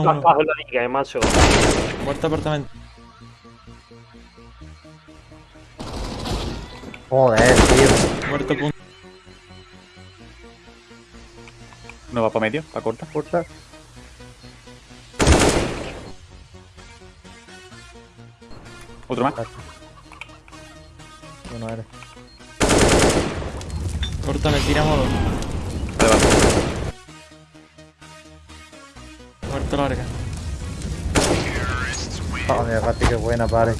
Uno. La diga, eh, macho. Muerto apartamento. Joder, tío. Muerto punto. No va para medio, para corta. Corta. Otro más. Bueno, eres. Corta, me tira modo. Vale, Muerto larga. Joder, Gatti, qué buena, pare.